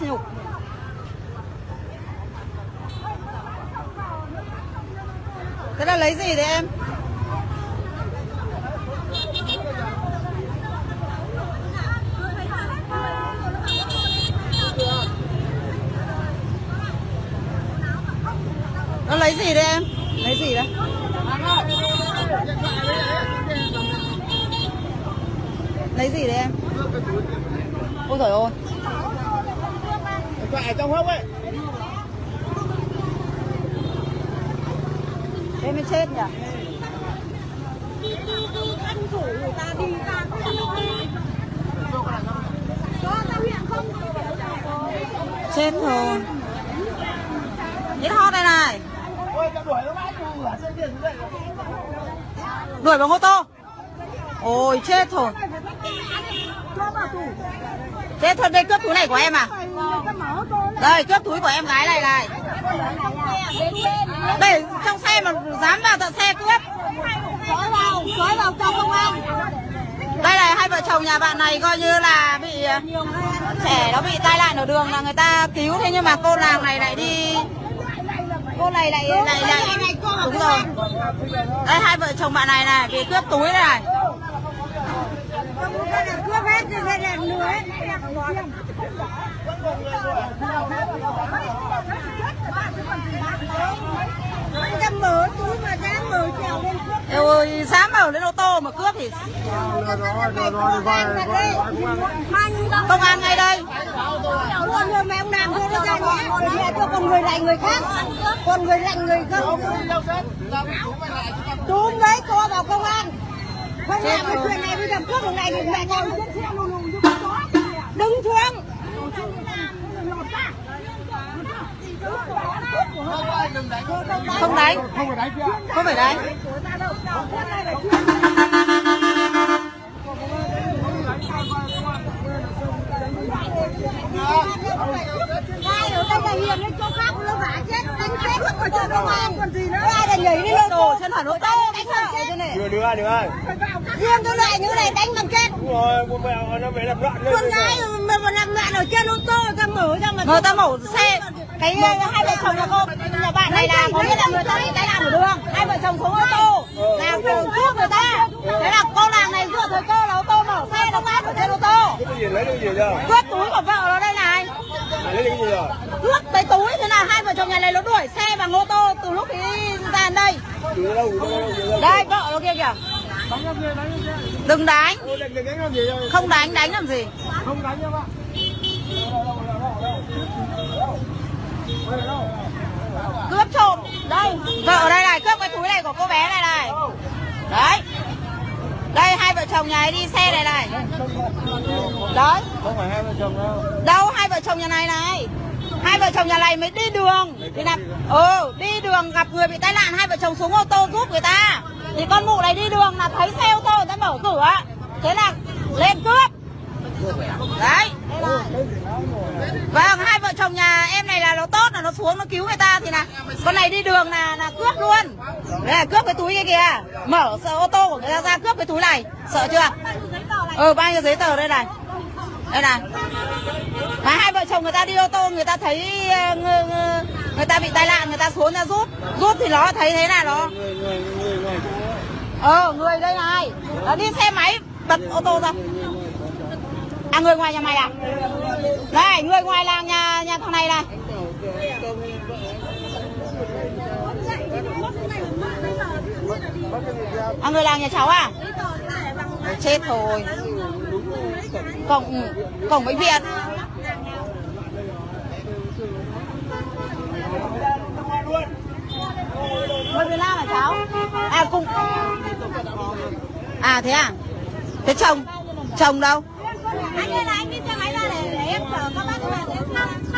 sỉ nhục thế là lấy gì đấy em? Nó lấy gì đấy em? Lấy gì đấy? Lấy gì đấy em? Ôi trời ơi. Thoại trong hốc ấy. Em mới chết nhỉ? tranh thủ người ta đi ra Chết rồi Ít hot đây này ở Đuổi bằng ô tô. Ôi chết rồi Chết thôi đây cướp túi này của em à? Đây cướp túi của em gái này này. Đây trong xe mà dám vào tận xe cướp. Xói vào xói vào cho công an. Đây này hai vợ chồng nhà bạn này coi như là bị ờ, trẻ nó bị tai nạn ở đường là người ta cứu. Thế nhưng mà cô nàng này lại đi. Cô này lại lại lại. Đúng rồi. Đây hai vợ chồng bạn này này bị cướp túi này cướp hết rồi đây là lừa hết anh ta mở túi mà dám mở trèo lên cướp Eo ơi dám mở lên ô tô mà cướp thì công an ngay đây. Luôn rồi mẹ ông làm thôi nó ra nhé cho con người lại người khác còn người lạnh người không? Túm đấy cho vào công an không làm cái chuyện này bây giờ cướp được này thì mẹ con đứng xuống. Không đánh. Không phải đánh không phải đánh. Ai ở đây là hiền lên chỗ khác nó vả chết đánh chết. Không phải cho công an. còn gì nữa? Ai là nhảy đi lên đồ chân ô tô đánh bằng chết thế này Đưa đưa đưa riêng cái loại như này đánh bằng chết Đúng rồi, con mẹ nó phải làm loạn lên con gái mà mà làm loạn ở trên ô tô ta mở ra mà người ta mổ xe. cái ờ, hai vợ chồng nhà cô nhà bạn này là có nghĩa là người ta bị tai nạn ở đường. Hai vợ chồng xuống ô tô là cùng cướp người ta. Thế là cô nàng này dựa thời cơ là ô tô mở xe nó tát ở trên ô tô. Cướp túi của vợ nó đây này. Lấy cái gì rồi? Cướp cái túi thế là hai vợ chồng nhà này nó đuổi xe bằng ô tô từ lúc đi ra đây. Đây vợ nó kia kìa Đừng đánh. Không đánh đánh làm gì? Không đánh em ạ cướp trộm. Đây vợ ở đây này cướp cái túi này của cô bé này này. Đấy. Đây hai vợ chồng nhà ấy đi xe này này. Đấy. Không phải hai vợ chồng đâu. Đâu hai vợ chồng nhà này này hai vợ chồng nhà này mới đi đường. Thì là ừ đi đường gặp người bị tai nạn hai vợ chồng xuống ô tô giúp người ta. Thì con mụ này đi đường là thấy xe ô tô người ta mở cửa. Thế là lên cướp. Đấy. Vâng hai vợ chồng nhà em này là nó tốt là nó xuống nó cứu người ta thì là con này đi đường là là cướp luôn. Đấy là cướp cái túi kia kìa. Mở sợ ô tô của người ta ra cướp cái túi này. Sợ chưa? Ừ bao nhiêu giấy tờ đây này? Đây này mà hai vợ chồng người ta đi ô tô người ta thấy người, người, người ta bị tai nạn người ta xuống ra rút. Rút thì nó thấy thế là nó Người, người, người, người ờ người đây này. Nó đi xe máy bật ô tô ra. À người ngoài nhà mày à? Đây người ngoài làng nhà nhà thằng này này. À người làng nhà cháu à? Chết rồi. Cổng cổng bệnh viện à thế à? Thế chồng? Chồng đâu? Anh ơi là anh đi xe máy ra để, để em chở các bác các